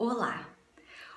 Olá!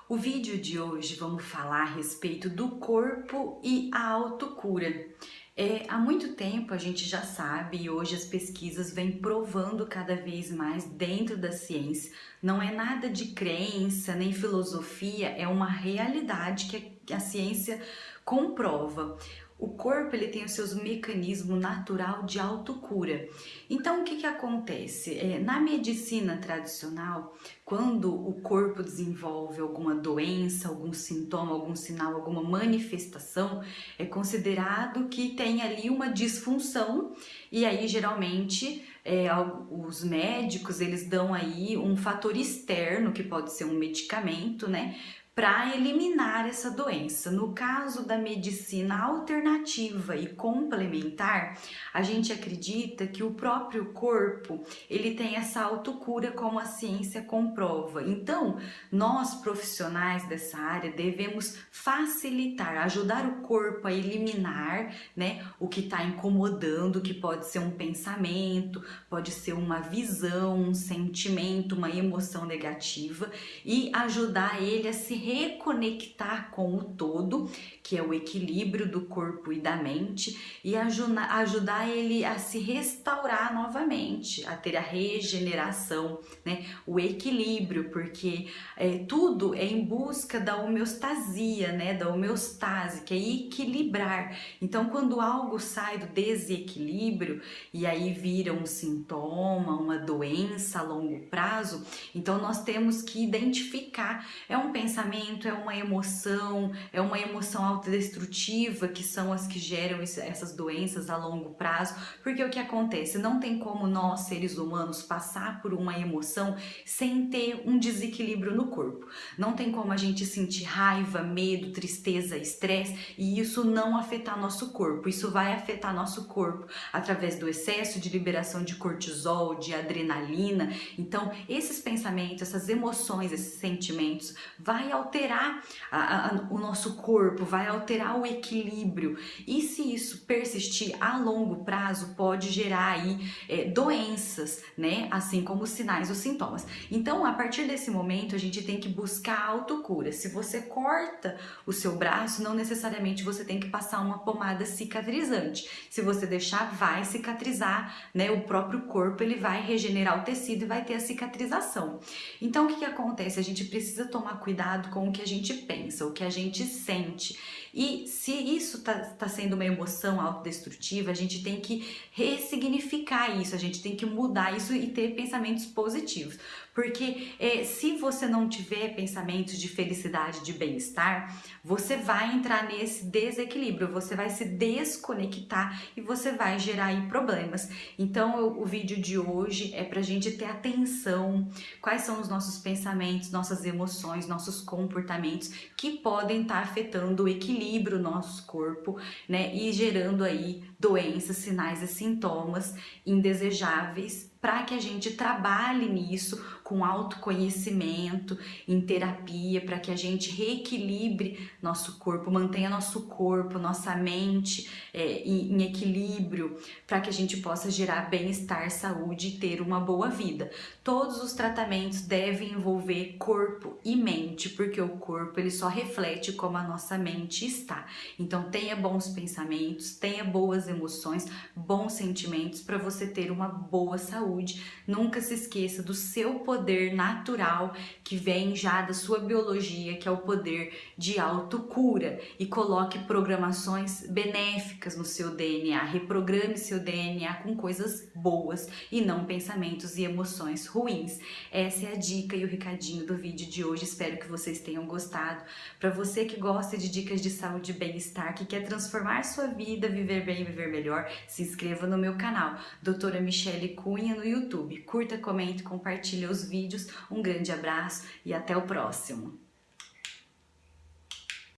O vídeo de hoje vamos falar a respeito do corpo e a autocura. É, há muito tempo a gente já sabe e hoje as pesquisas vêm provando cada vez mais dentro da ciência. Não é nada de crença nem filosofia, é uma realidade que a ciência comprova o corpo ele tem os seus mecanismos natural de autocura. Então o que que acontece? É, na medicina tradicional, quando o corpo desenvolve alguma doença, algum sintoma, algum sinal, alguma manifestação, é considerado que tem ali uma disfunção e aí geralmente é, os médicos eles dão aí um fator externo que pode ser um medicamento, né? Para eliminar essa doença. No caso da medicina alternativa e complementar, a gente acredita que o próprio corpo, ele tem essa autocura como a ciência comprova. Então, nós profissionais dessa área devemos facilitar, ajudar o corpo a eliminar, né, o que está incomodando, que pode ser um pensamento, pode ser uma visão, um sentimento, uma emoção negativa e ajudar ele a se reconectar com o todo, que é o equilíbrio do corpo e da mente, e ajudar ele a se restaurar novamente, a ter a regeneração, né? o equilíbrio, porque é, tudo é em busca da homeostasia, né? da homeostase, que é equilibrar. Então, quando algo sai do desequilíbrio e aí vira um sintoma, uma doença a longo prazo, então nós temos que identificar, é um pensamento é uma emoção, é uma emoção autodestrutiva, que são as que geram essas doenças a longo prazo, porque o que acontece? Não tem como nós, seres humanos, passar por uma emoção sem ter um desequilíbrio no corpo. Não tem como a gente sentir raiva, medo, tristeza, estresse e isso não afetar nosso corpo. Isso vai afetar nosso corpo através do excesso de liberação de cortisol, de adrenalina. Então, esses pensamentos, essas emoções, esses sentimentos vai alterar a, a, o nosso corpo, vai alterar o equilíbrio. E se isso persistir a longo prazo, pode gerar aí é, doenças, né? Assim como sinais ou sintomas. Então, a partir desse momento, a gente tem que buscar autocura. Se você corta o seu braço, não necessariamente você tem que passar uma pomada cicatrizante. Se você deixar, vai cicatrizar, né? O próprio corpo, ele vai regenerar o tecido e vai ter a cicatrização. Então, o que, que acontece? A gente precisa tomar cuidado com o que a gente pensa, o que a gente sente. E se isso está tá sendo uma emoção autodestrutiva, a gente tem que ressignificar isso, a gente tem que mudar isso e ter pensamentos positivos. Porque é, se você não tiver pensamentos de felicidade, de bem-estar, você vai entrar nesse desequilíbrio, você vai se desconectar e você vai gerar aí problemas. Então o, o vídeo de hoje é pra gente ter atenção, quais são os nossos pensamentos, nossas emoções, nossos comportamentos que podem estar tá afetando o equilíbrio do nosso corpo, né, e gerando aí doenças, sinais e sintomas indesejáveis para que a gente trabalhe nisso com autoconhecimento, em terapia, para que a gente reequilibre nosso corpo, mantenha nosso corpo, nossa mente é, em, em equilíbrio, para que a gente possa gerar bem-estar, saúde e ter uma boa vida. Todos os tratamentos devem envolver corpo e mente, porque o corpo ele só reflete como a nossa mente está. Então tenha bons pensamentos, tenha boas emoções, bons sentimentos para você ter uma boa saúde nunca se esqueça do seu poder natural que vem já da sua biologia, que é o poder de autocura e coloque programações benéficas no seu DNA, reprograme seu DNA com coisas boas e não pensamentos e emoções ruins. Essa é a dica e o recadinho do vídeo de hoje, espero que vocês tenham gostado. Para você que gosta de dicas de saúde e bem-estar, que quer transformar sua vida, viver bem e viver melhor, se inscreva no meu canal, doutora Michele Cunha, no YouTube. Curta, comente, compartilhe os vídeos. Um grande abraço e até o próximo.